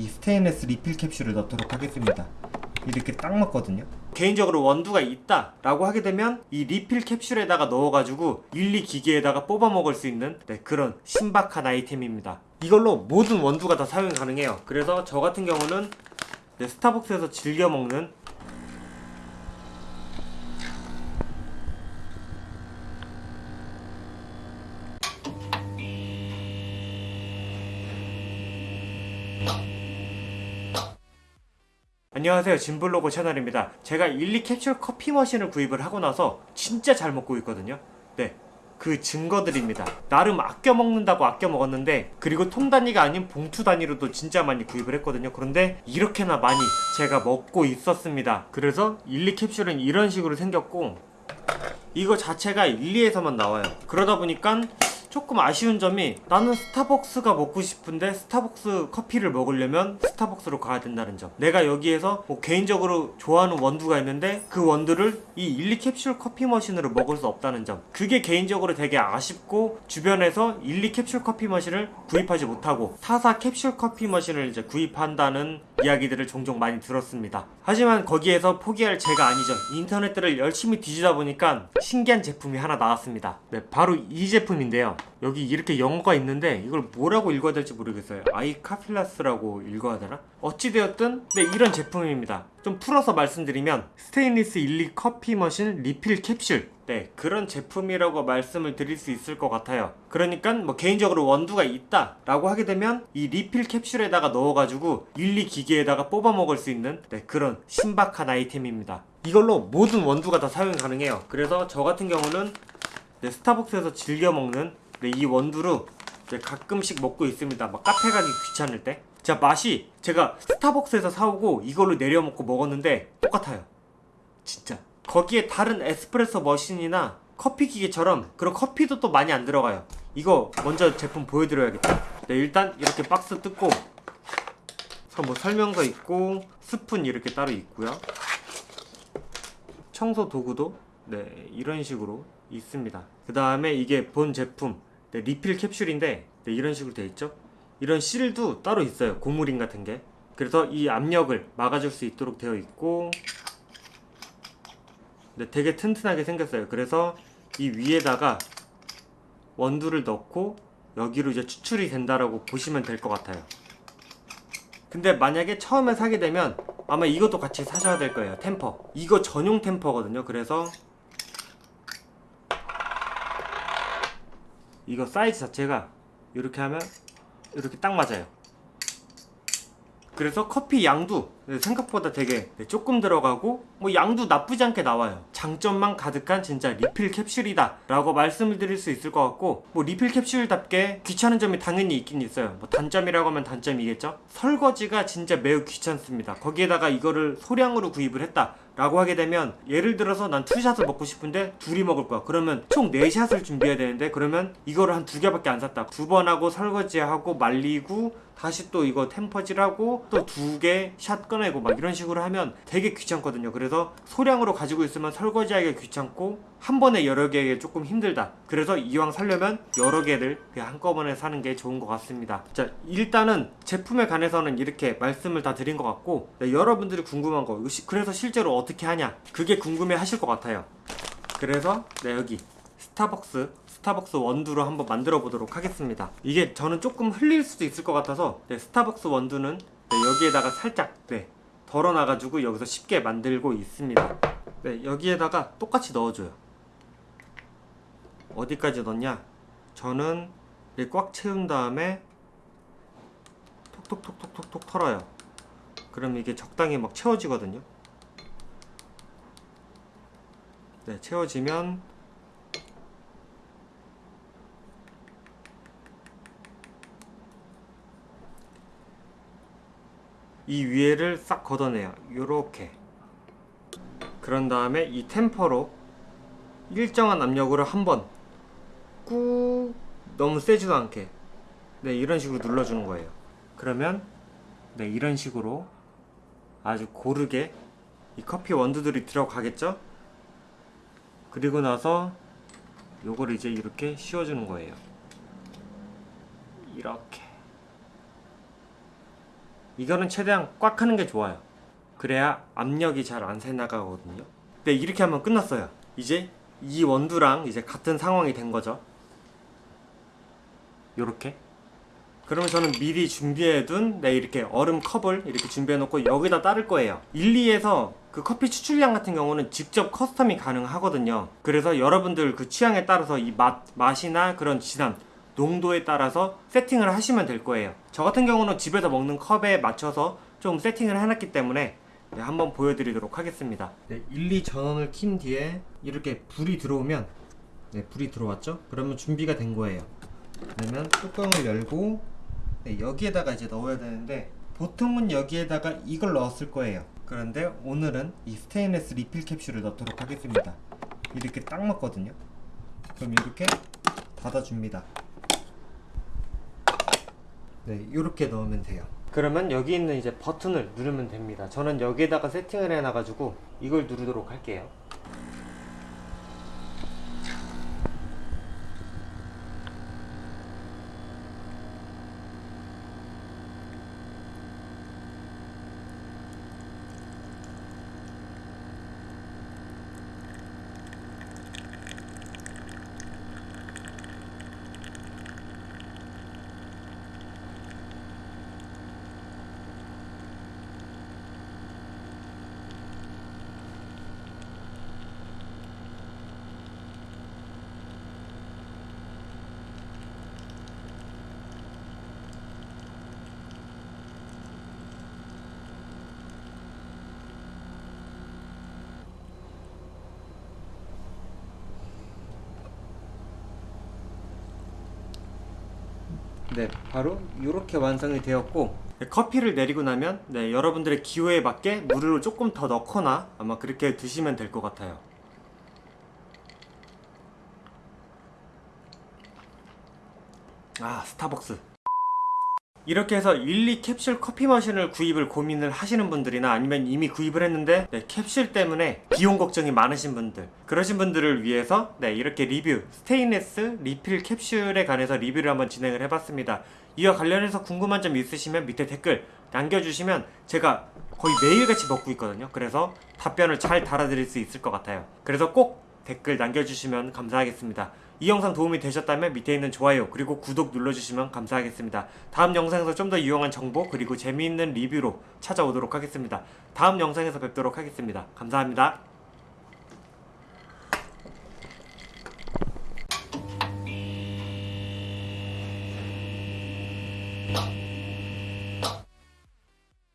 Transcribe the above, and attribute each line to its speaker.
Speaker 1: 이 스테인레스 리필 캡슐을 넣도록 하겠습니다. 이렇게 딱 맞거든요. 개인적으로 원두가 있다 라고 하게 되면 이 리필 캡슐에다가 넣어가지고 일리 기계에다가 뽑아 먹을 수 있는 네, 그런 신박한 아이템입니다. 이걸로 모든 원두가 다 사용이 가능해요. 그래서 저 같은 경우는 네, 스타벅스에서 즐겨 먹는 안녕하세요. 진블로그 채널입니다. 제가 일리 캡슐 커피 머신을 구입을 하고 나서 진짜 잘 먹고 있거든요. 네. 그 증거들입니다. 나름 아껴 먹는다고 아껴 먹었는데 그리고 통 단위가 아닌 봉투 단위로도 진짜 많이 구입을 했거든요. 그런데 이렇게나 많이 제가 먹고 있었습니다. 그래서 일리 캡슐은 이런 식으로 생겼고 이거 자체가 일리에서만 나와요. 그러다 보니까 조금 아쉬운 점이 나는 스타벅스가 먹고 싶은데 스타벅스 커피를 먹으려면 스타벅스로 가야 된다는 점. 내가 여기에서 뭐 개인적으로 좋아하는 원두가 있는데 그 원두를 이 일리 캡슐 커피 머신으로 먹을 수 없다는 점. 그게 개인적으로 되게 아쉽고 주변에서 일리 캡슐 커피 머신을 구입하지 못하고 타사 캡슐 커피 머신을 이제 구입한다는 이야기들을 종종 많이 들었습니다. 하지만 거기에서 포기할 제가 아니죠. 인터넷들을 열심히 뒤지다 보니까 신기한 제품이 하나 나왔습니다. 네 바로 이 제품인데요. 여기 이렇게 영어가 있는데 이걸 뭐라고 읽어야 될지 모르겠어요. iCafilas라고 읽어야 되나? 어찌되었든 네 이런 제품입니다 좀 풀어서 말씀드리면 스테인리스 일리 커피 머신 리필 캡슐 네 그런 제품이라고 말씀을 드릴 수 있을 것 같아요 그러니까 뭐 개인적으로 원두가 있다 라고 하게 되면 이 리필 캡슐에다가 넣어가지고 일리 기계에다가 뽑아 먹을 수 있는 네 그런 신박한 아이템입니다 이걸로 모든 원두가 다 사용이 가능해요 그래서 저 같은 경우는 네, 스타벅스에서 즐겨 먹는 네, 이 원두로 네, 가끔씩 먹고 있습니다. 막 카페 가기 귀찮을 때. 자 맛이 제가 스타벅스에서 사오고 이걸로 내려 먹고 먹었는데 똑같아요. 진짜. 거기에 다른 에스프레소 머신이나 커피 기계처럼 그런 커피도 또 많이 안 들어가요. 이거 먼저 제품 보여드려야겠다. 네 일단 이렇게 박스 뜯고 뭐 설명서 있고 스푼 이렇게 따로 있고요. 청소 도구도 네 이런 식으로 있습니다. 그 다음에 이게 본 제품 네, 리필 캡슐인데 네, 이런 식으로 되어 있죠 이런 실도 따로 있어요. 고무링 같은 게. 그래서 이 압력을 막아줄 수 있도록 되어 있고 네, 되게 튼튼하게 생겼어요. 그래서 이 위에다가 원두를 넣고 여기로 이제 추출이 된다라고 보시면 될 것 같아요. 근데 만약에 처음에 사게 되면 아마 이것도 같이 사셔야 될 거예요. tamper. 이거 전용 tamper거든요. 그래서 이거 사이즈 자체가 이렇게 하면 이렇게 딱 맞아요. 그래서 커피 양도 생각보다 되게 조금 들어가고 뭐 양도 나쁘지 않게 나와요. 장점만 가득한 진짜 리필 캡슐이다 라고 말씀을 드릴 수 있을 것 같고 뭐 리필 캡슐답게 귀찮은 점이 당연히 있긴 있어요. 뭐 단점이라고 하면 단점이겠죠? 설거지가 진짜 매우 귀찮습니다. 거기에다가 이거를 소량으로 구입을 했다 라고 하게 되면 예를 들어서 난 two shot을 먹고 싶은데 둘이 먹을 거야. 그러면 총 4 shot을 준비해야 되는데 그러면 이거를 한 두 개밖에 안 샀다. 두 번 하고 설거지하고 말리고 다시 또 이거 템퍼질하고 또 두 개 샷 꺼내고 막 이런 식으로 하면 되게 귀찮거든요. 그래서 소량으로 가지고 있으면 설거지하기 귀찮고 한 번에 여러 개 조금 힘들다. 그래서 이왕 살려면 여러 개를 한꺼번에 사는 게 좋은 것 같습니다. 자 일단은 제품에 관해서는 이렇게 말씀을 다 드린 것 같고 네, 여러분들이 궁금한 거 그래서 실제로 어떻게 하냐 그게 궁금해 하실 것 같아요. 그래서 네 여기 스타벅스 스타벅스 원두로 한번 만들어 보도록 하겠습니다. 이게 저는 조금 흘릴 수도 있을 것 같아서 네, 스타벅스 원두는 네, 여기에다가 살짝 네, 덜어놔 가지고 여기서 쉽게 만들고 있습니다. 네, 여기에다가 똑같이 넣어줘요. 어디까지 넣냐? 저는 꽉 채운 다음에 톡톡톡톡톡톡 털어요. 그럼 이게 적당히 막 채워지거든요. 네 채워지면 이 위에를 싹 걷어내요. 요렇게. 그런 다음에 이 템퍼로 일정한 압력으로 한번 꾹 너무 세지도 않게. 네 이런 식으로 눌러주는 거예요. 그러면 네 이런 식으로 아주 고르게 이 커피 원두들이 들어가겠죠? 그리고 나서 요거를 이제 이렇게 씌워주는 거예요. 이렇게 이거는 최대한 꽉 하는 게 좋아요. 그래야 압력이 잘 안 새나가거든요. 네, 이렇게 하면 끝났어요. 이제 이 원두랑 이제 같은 상황이 된 거죠. 요렇게. 그러면 저는 미리 준비해둔 네 이렇게 얼음 컵을 이렇게 준비해놓고 여기다 따를 거예요 일리에서 그 커피 추출량 같은 경우는 직접 custom이 가능하거든요 그래서 여러분들 그 취향에 따라서 이 맛, 맛이나 그런 진함 농도에 따라서 세팅을 하시면 될 거예요. 저 같은 경우는 집에서 먹는 컵에 맞춰서 좀 세팅을 해놨기 때문에 네, 한번 보여드리도록 하겠습니다. 네, 1, 2 전원을 킨 뒤에 이렇게 불이 들어오면 네, 불이 들어왔죠? 그러면 준비가 된 거예요. 그러면 뚜껑을 열고 네, 여기에다가 이제 넣어야 되는데 보통은 여기에다가 이걸 넣었을 거예요. 그런데 오늘은 이 스테인레스 리필 캡슐을 넣도록 하겠습니다. 이렇게 딱 맞거든요. 그럼 이렇게 닫아줍니다 네 이렇게 넣으면 돼요. 그러면 여기 있는 이제 버튼을 누르면 됩니다. 저는 여기에다가 세팅을 해놔 가지고 이걸 누르도록 할게요 네, 바로 이렇게 완성이 되었고 네, 커피를 내리고 나면 네, 여러분들의 기호에 맞게 물을 조금 더 넣거나 아마 그렇게 드시면 될 것 같아요. 아, 스타벅스. 이렇게 해서 일리 캡슐 커피 머신을 구입을 고민을 하시는 분들이나 아니면 이미 구입을 했는데 네, 캡슐 때문에 비용 걱정이 많으신 분들 그러신 분들을 위해서 네, 이렇게 리뷰 스테인레스 리필 캡슐에 관해서 리뷰를 한번 진행을 해봤습니다. 이와 관련해서 궁금한 점 있으시면 밑에 댓글 남겨주시면 제가 거의 매일같이 먹고 있거든요. 그래서 답변을 잘 달아드릴 수 있을 것 같아요. 그래서 꼭 댓글 남겨주시면 감사하겠습니다. 이 영상 도움이 되셨다면 밑에 있는 좋아요 그리고 구독 눌러주시면 감사하겠습니다. 다음 영상에서 좀 더 유용한 정보 그리고 재미있는 리뷰로 찾아오도록 하겠습니다. 다음 영상에서 뵙도록 하겠습니다. 감사합니다.